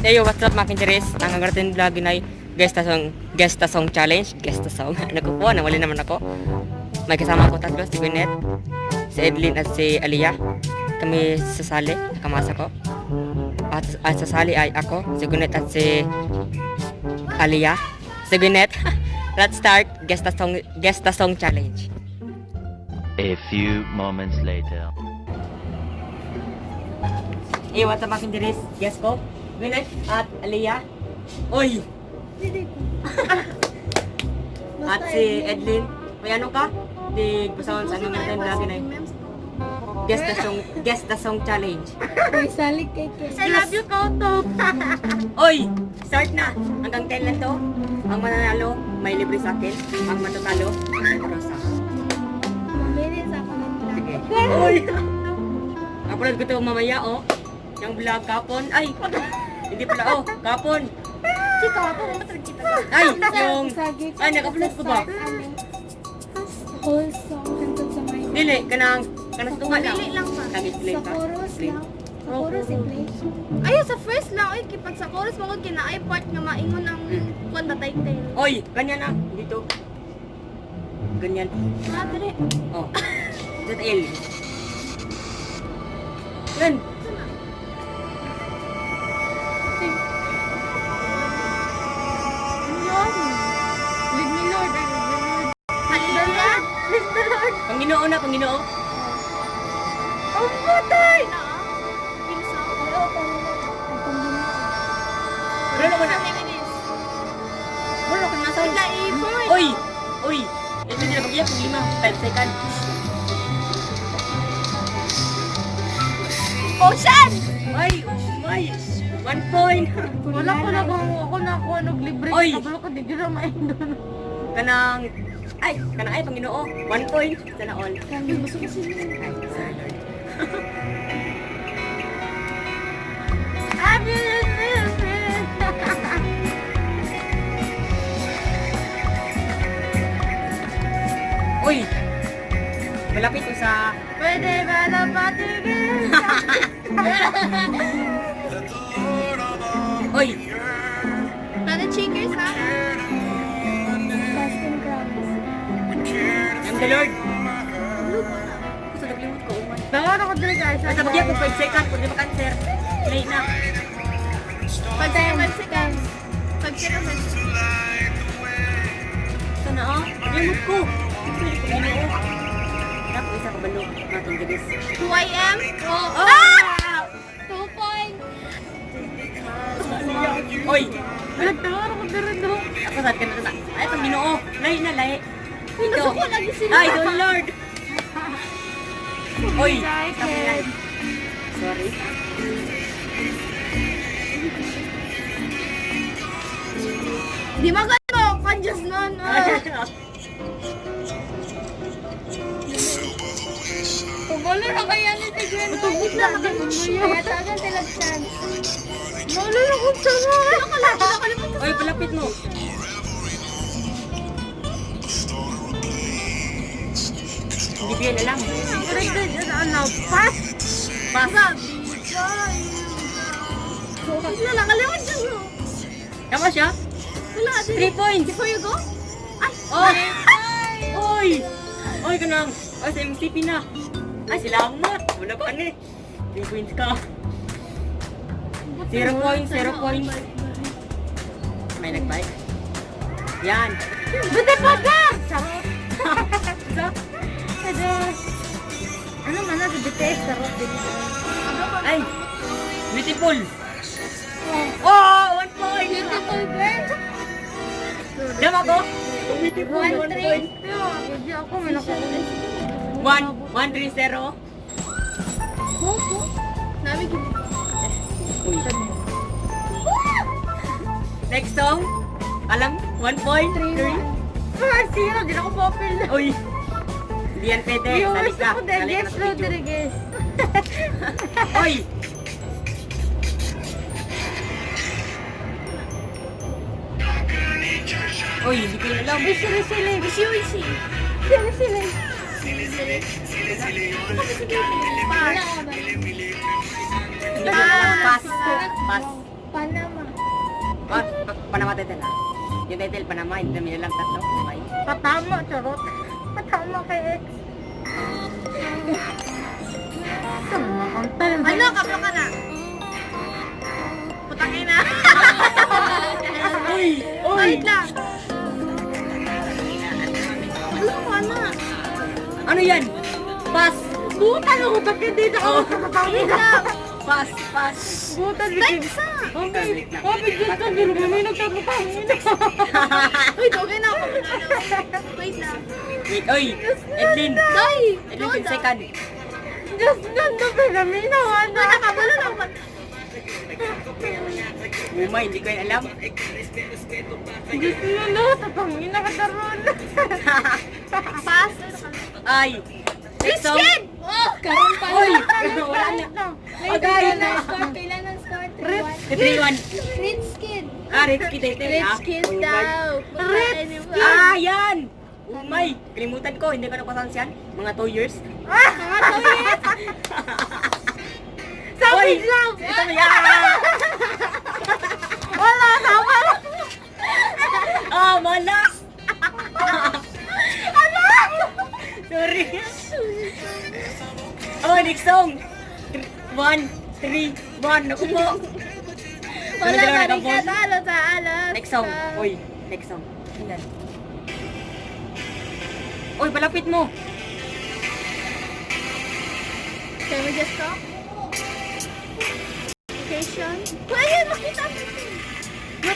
Hey, what's up mga kincheres? Ang angaratin vlog na guest na song, guest na song challenge. Guest na song. Ano ko po, nawali naman ako. May kasama ko tatlo, si Gwyneth, si Edlin at si Aliyah. Kami sasali, nakamasa ko. At, at sasali ay ako, si Gwyneth at si Aliyah. Si Gwyneth. Let's start guest na song, guest na song challenge. A few moments later. Hey, what's up mga kincheres? Guest ko, Gwyneth at Aliyah. Oy! At si Edlin. May ano ka? Di gusto sa ano natin lagi na yun. Guess the song, guess the song challenge. Uy, salik kay Kes. I love you, Koto. Oy, start na. Hanggang 10 lang to. Ang mananalo, may libre sa akin. Ang matatalo, may rosa. Mabilis ako ng Sige. Oy! Upload ko to mamaya, oh. Yung vlog kapon. Ay! Hindi pala, oh. Kapon. Chika, ako mamatag kita. Ay, yung... Ay, nag-upload ko ba? Whole song hangtod sa may... Dili, kanang... Kanang tunga lang. Dili lang pa. Sa chorus lang. Sa chorus i-play. Ayaw sa first lang, ay kipag sa chorus mo kina ay part nga maingon ng Hmm. kwan ba title. Oy, ganyan na. Dito. Ganyan. Ah, dire. Oh. ZL. Yan. Yun. Lord. Panginoo na. Ang patay na. Panginoon. Ang Panginoon. Pero naman na. Something it is. Wala nasa. Wala, i-forward. Oy! Oy! Ito nila mag-iyak kung lima. 5 seconds. Ocean! Ay! Ay! One point! Wala ko na kung ako na ako libre. Oy! Kabalo ko, di ko na maindon. Kanang... Ay! Kanang ay, Panginoo. One point. Sana all. Kami gusto ko sila. Ay, sorry Lord. Uy! Malapit ko sa... Pwede ba na patigil? Uy! Nana cheekers ha? The Lord! Gusto naglimot ko, umay. Bawara ko dito guys. Bagyan ko 5 seconds, pwede makanser. Late na. Pag tayo man seconds. Pag seconds. Sana ah, limot ko. Ginoo. Hirap ko isa kabalo. Matong gabis. Who I am? Oh! Ah! Two points. Oy! Nagtawara ko dito do. Ako saan ka na sa... Ay, pang ginoo. Lahi na, lahi. Ito. Ay, the Lord. Oy! Sorry. Di magano. Kanjas nun. Ah. Pagolo na kaya ni Gwen. Matubig na mo Kaya tagan sila chance. Nalala ko sa mga. Nakalimutan ko. Oy, palapit mo. Hindi ko yan alam. Ano? Pass. Pass. Wala, nakalimutan ko. Tama siya? Wala. 3 points. Before you go? Ay. Oh! Oy! Oy, kanang. Oy, sa MCP na. Ay, salamat. Wala pa ni. 3 points ka. 0 points, 0 points. May nag-bike. Yan. Bete pa ka! Charot. Ano man sa BTS? Din. Ay! Beautiful! Oh! One point! Beautiful girl. Dam ako? Beautiful, One point. Hindi ako, may nakuha. One, one, three, zero. Gini. Uy. Next song. Alam, one point, three. Ah, zero. Di na ako popil. Uy. Hindi yan pwede. Viewers Salik ka. ako Salik ka dahil na sa video. Rodriguez. Uy! Uy, hindi ko yun alam. Sili, sili. Bisi, bisi. Sili, sili. Sili, sili. Ano ba sige? Pass. Wala ka ba? Hindi ko alam. Pass. Pass. Panama. Pa, pa, Panama title ah. Yung title Panama, hindi namin alam tatlo. Bye. Patama, charot. Talent. Ano, kablo ka na? Putangin na. Uy! Uy! Wait lang. Ano mo, ano? Ano yan? Pass! Buta na ko bakit dito ako Oh. kapatawin na. Pass! Pass! Buta bikin. Okay. Okay, gusto pero kami nagkakatawin na. Wait, okay na ako. Wait lang. Wait, oy! Edlin! Day! Edlin, 10 second. Just ganda pinaminawa na. Wala ka, wala lang. Umay, hindi ko yan alam. Gusto na no, tapangin na kataron. Pass. Ay! Song! Oh, karon pa. Uy! Wala na. Agay na! Kailan ang score? Rip. 3-1. Rich kid. Ah, Rich Kid title ah. Rich kid Oh daw. Rich Ah, yan! Umay! Kalimutan ko, hindi ko napasansi yan. Mga 2 years. Savage Oy! lang. Ito na yan! Wala, tama. Ah, mala! Sorry. Oh, next song. 1, 3, 1. Naku po. Wala na rin ka talo sa alas. Next song. Uy, next song. Ayan. Uy, palapit mo. Can we just talk? Location? Pwede, makita mo.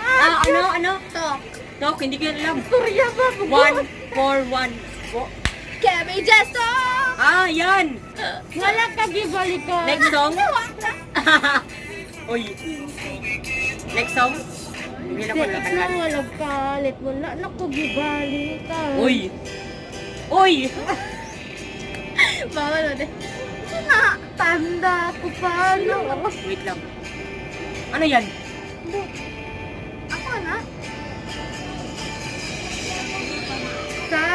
ah, ano, ano? Talk. Talk, hindi ko yan alam. Surya ba? 1, 4, 1. Po. Just talk? Ah, yan. Wala ka gibalik ka. Next song. Uy. Next song. Hindi na ko natagal. wala kalit. Wala na ko gibalik ka. Uy. Uy. Bawal mo din. Tanda ko paano. Wait lang. Ano yan? Ako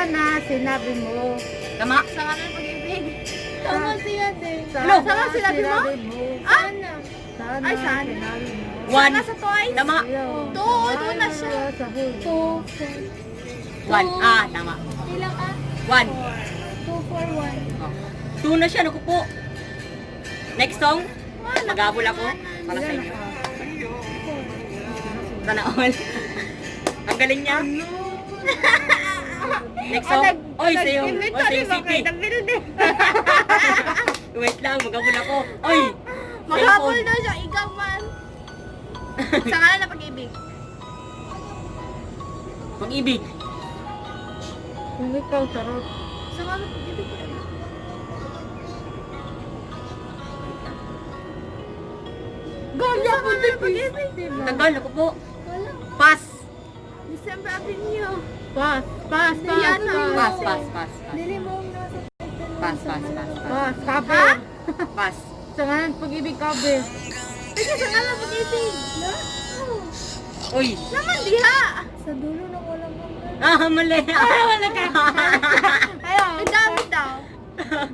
Sana sinabi mo. Tama. Sa kanan pag-ibig. Tama siya din. Ano? Sama sinabi mo? Ah? Sana Ay, sana. sinabi mo. One. Nasa twice? Tama. Two, two na siya. Sa. Two. One. Ah, tama. Ilang ka? One. Two for one. Oh. Two na siya. Naku po. Next song. Magabol ako. Para sa inyo. Sana all. Ang galing niya. Next song. Oy, sa yung, oy, sa yung city. Wait lang, magabol ako. Oy! Maghabol daw siya, ikaw man. Sa kanan na pag-ibig. Pag-ibig. Kung ikaw, sarot. Sa kanan pag-ibig. Ganda Sa kanan pag-ibig. Tagal, ako po. Pass. December Avenue. Pass, pass, pass. Pass, pass. pass, pass. Pass, pass, pass, pass. Pass, kape. Pass. Sa ngayon, pag-ibig kape. Kasi sa kanan pag-ibig. Uy! Naman diha. Sa dulo na wala mo. Ah, mali. Ay, wala ka. Ayaw. Ang dami daw.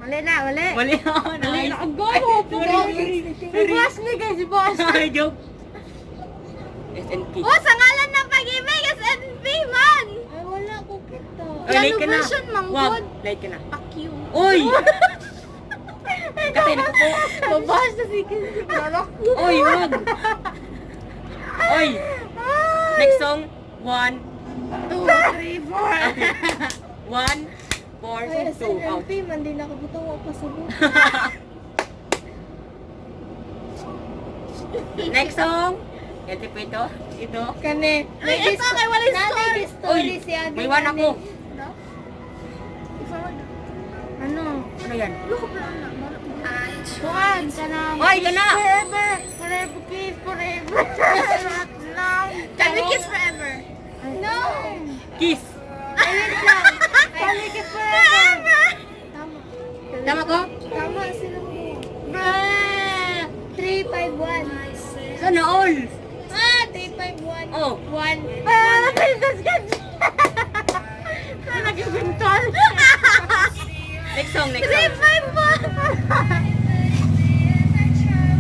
Mali na, mali. Mali ako. Mali na. Ang. Sorry. Si boss ni guys, boss. Sorry, joke. SNP. Oh, sa ngalan ng pag-ibig, SNP man. Ay, wala ko kita. Oy, ka na. version, Wag, manggod. late ka na. Fuck you. Uy! Kate, naku po. Babas na si Lalak. Uy, wag. Uy, next song. One, Two, three, four. one, four, Ay, two. Out. SNP man, di nakabutaw ako pasubok. Next song. Ito po ito. Ito. Kani. Ay, ito, kay wala story. Uy, may one ako. Yan? Na. Kuhan ka na. Ay, ka na. Forever. Forever kiss, forever. Not now. Can we kiss forever? No. Kiss. Can we kiss forever? Tama. Tama ko? Tama sila mo. Bruh. 351. Sana all. Ah, 351. Oh. 1. Ah, princess ka. Sana nagibintol. Next song, next song. 351.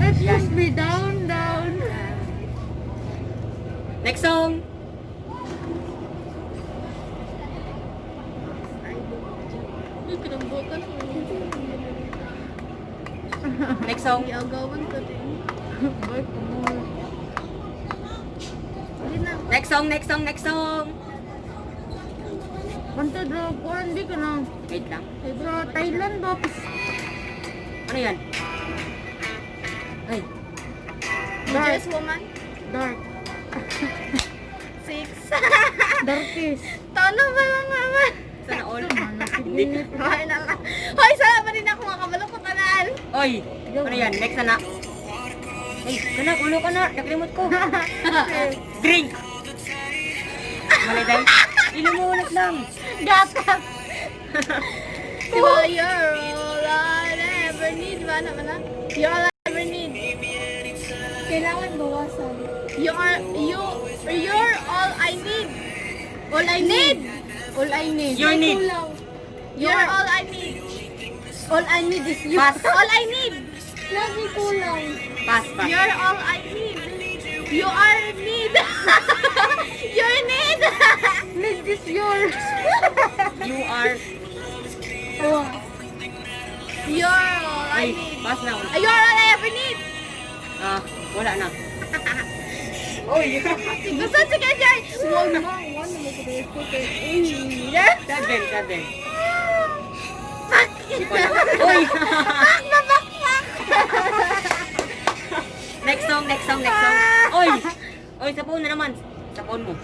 Ay, Push me down, down. Next song. Kinambutan. Next song. Iagawan ko din. Next song, next song, next song. Banta drop ko, hindi ka na. Wait lang. Sa Thailand ba? Ano yan? Ay, Dark. woman? Dark. Six. Darkest. Tono ba lang naman? sana all. Hindi. Hoy naman. Hoy, sana pa rin ako makabalo ko tanan. Oy, ano yan? Next na na. Ay, kana, ulo ka na. Nakalimot ko. Drink. Mali dahil. Ulit lang. Gatas. Diba, you're all I ever need. Ba naman na? You're all I ever need. Kailangan bawasan. You are, you, you're all I need. All I need. All I need. Your need. You're all I need. All I need is you. Pass. All I need. Lagi kulang. Pass, pass. You're all I need. You are need. Your need. need is yours. You are... You're all I need. pass na. You're all I ever need. Ah, wala na. Gusto si Kajay. One more. One more. Seven, seven. Fuck. Uy! Fuck na fuck fuck. next song, next song, next song. Oy! Oy, sa phone na naman. Sa phone mo.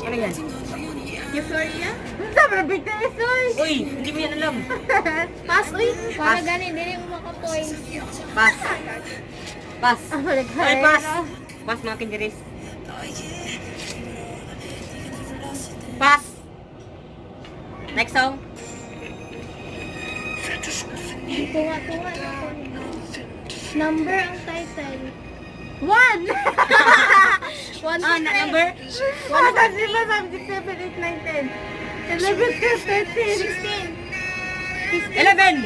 Ano yan? Yung Floria? Sobrang big na resource! Uy, hindi mo yan alam. Pass, uy! Para ganin, hindi rin makapoint. Pass. Pass. Oh, Ay, pass. Pass mga kinderis. Pass. Next song. Tunga, tunga. Number ang title. One! one ah, number? One, one, one, 9, 10, 11, 12, 13, 16, 15, 11!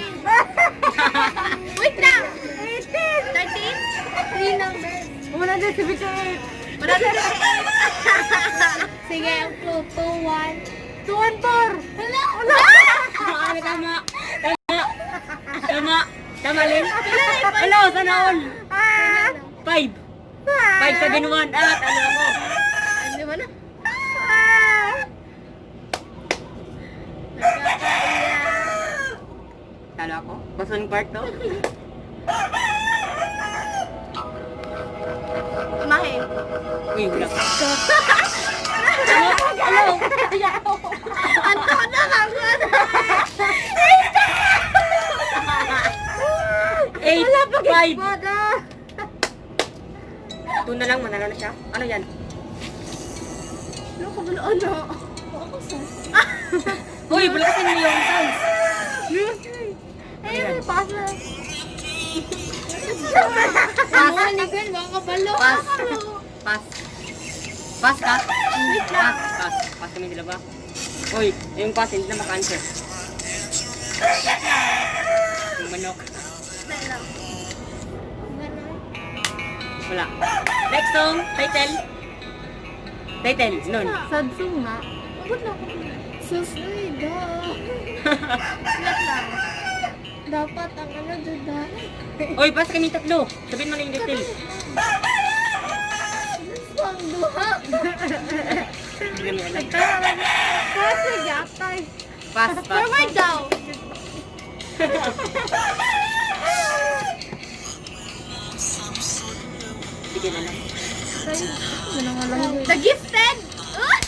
Wait lang! 18! 13? 3 numbers. 178! 178! Sige, 2, 2, 1. 2, 1, 4! Wala! Wala! Tama, tama. Tama. Tama. Tama, Lin. Hello, sana all. 5. 5, 7, 1. Ah, tama mo. Ako. Basong part to. Mahin. Uy, wala ka. Hello. Hello. Anto na lang Eight, five. Two na lang, manalo na siya. Ano yan? Ano ka ba ano? Uy, bulasin mo yung sounds. Eh. Ano Gwen, baka kabalo. Pass. Pass. Pass ka? Pass, pass. Pass kami sila ba? Uy, yung pass, hindi na maka-answer. Yung manok. Wala. Next song, title. Title, nun. Sadsong nga. Abot na ako. Susunod lang. Dapat ang ano duda. Uy, pass kami tatlo. Sabihin mo na yung detail. Pang duha. Kasi gatay. Pass, pass. Forward daw. Bigyan na lang. The Gifted! Ah!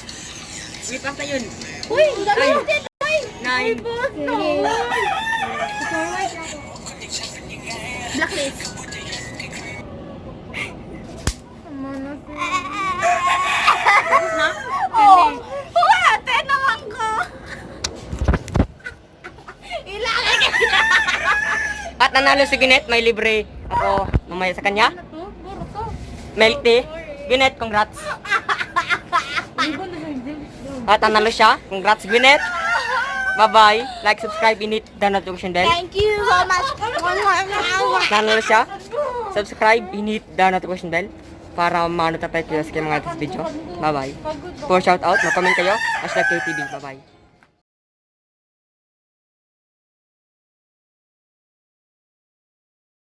Uy, pass na yun. Uy, The Ay. Gifted! Uy! Nine. Boto! Blacklist. Na? Oh! Uy, ate naman ko! Ilagay ka At nanalo si Ginet, may libre ako mamaya sa kanya. Milk tea. Ginet, congrats. At nanalo siya. Congrats, Ginet. Bye-bye. Like, subscribe, and hit the notification bell. Thank you so much. Nanalo siya. subscribe, hit the notification bell para ma-notify kayo sa mga latest video. Bye-bye. For shout out, mag-comment kayo. Hashtag KTV. Bye-bye.